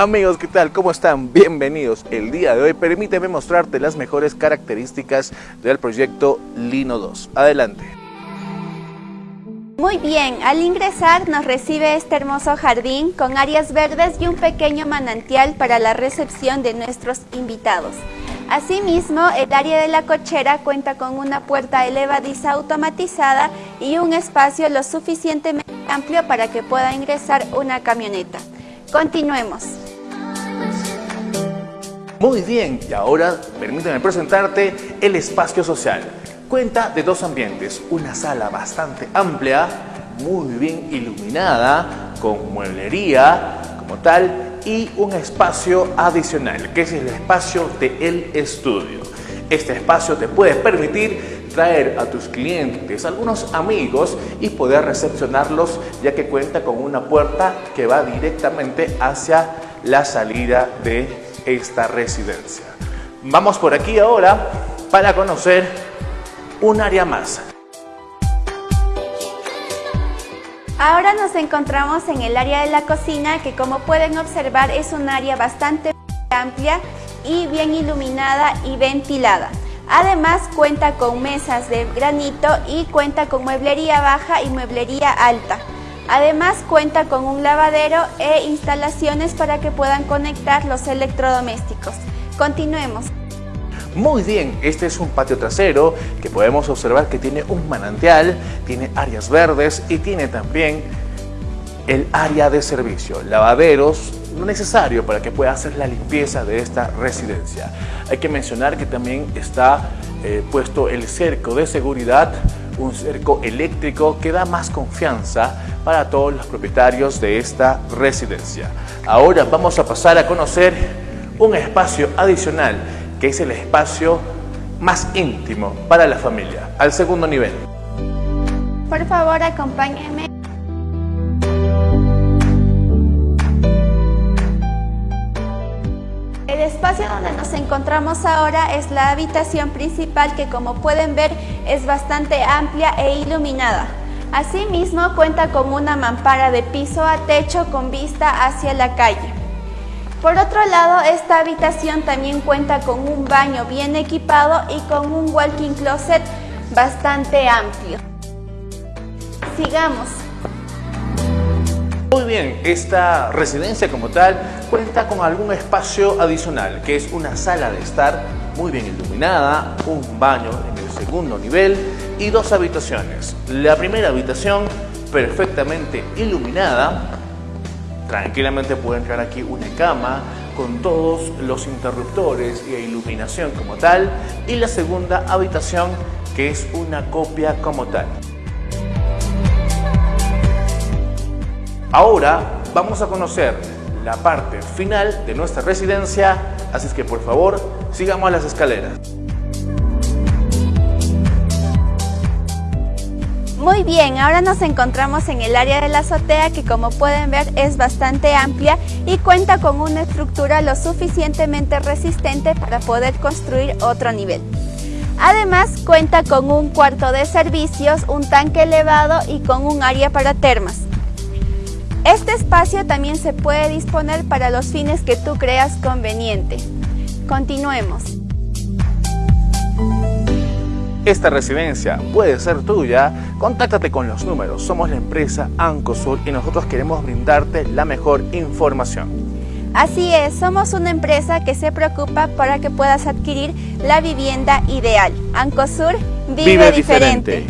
Amigos, ¿qué tal? ¿Cómo están? Bienvenidos. El día de hoy permíteme mostrarte las mejores características del proyecto Lino 2. Adelante. Muy bien, al ingresar nos recibe este hermoso jardín con áreas verdes y un pequeño manantial para la recepción de nuestros invitados. Asimismo, el área de la cochera cuenta con una puerta elevadiza automatizada y un espacio lo suficientemente amplio para que pueda ingresar una camioneta. Continuemos. Muy bien, y ahora permíteme presentarte el espacio social. Cuenta de dos ambientes, una sala bastante amplia, muy bien iluminada, con mueblería como tal, y un espacio adicional, que es el espacio del estudio. Este espacio te puede permitir traer a tus clientes, algunos amigos y poder recepcionarlos ya que cuenta con una puerta que va directamente hacia la salida de esta residencia. Vamos por aquí ahora para conocer un área más. Ahora nos encontramos en el área de la cocina que como pueden observar es un área bastante amplia y bien iluminada y ventilada. Además cuenta con mesas de granito y cuenta con mueblería baja y mueblería alta. Además cuenta con un lavadero e instalaciones para que puedan conectar los electrodomésticos. Continuemos. Muy bien, este es un patio trasero que podemos observar que tiene un manantial, tiene áreas verdes y tiene también el área de servicio, lavaderos, no necesario para que pueda hacer la limpieza de esta residencia. Hay que mencionar que también está eh, puesto el cerco de seguridad, un cerco eléctrico que da más confianza para todos los propietarios de esta residencia. Ahora vamos a pasar a conocer un espacio adicional que es el espacio más íntimo para la familia, al segundo nivel. Por favor, acompáñenme. El espacio donde nos encontramos ahora es la habitación principal que como pueden ver es bastante amplia e iluminada. Asimismo cuenta con una mampara de piso a techo con vista hacia la calle. Por otro lado, esta habitación también cuenta con un baño bien equipado y con un walking closet bastante amplio. Sigamos. Muy bien, esta residencia como tal cuenta con algún espacio adicional, que es una sala de estar muy bien iluminada, un baño en el segundo nivel y dos habitaciones. La primera habitación perfectamente iluminada, Tranquilamente puede entrar aquí una cama con todos los interruptores y iluminación como tal y la segunda habitación que es una copia como tal. Ahora vamos a conocer la parte final de nuestra residencia, así es que por favor sigamos las escaleras. Muy bien, ahora nos encontramos en el área de la azotea que como pueden ver es bastante amplia y cuenta con una estructura lo suficientemente resistente para poder construir otro nivel. Además cuenta con un cuarto de servicios, un tanque elevado y con un área para termas. Este espacio también se puede disponer para los fines que tú creas conveniente. Continuemos. Esta residencia puede ser tuya, contáctate con los números. Somos la empresa Ancosur y nosotros queremos brindarte la mejor información. Así es, somos una empresa que se preocupa para que puedas adquirir la vivienda ideal. Ancosur vive, diferente.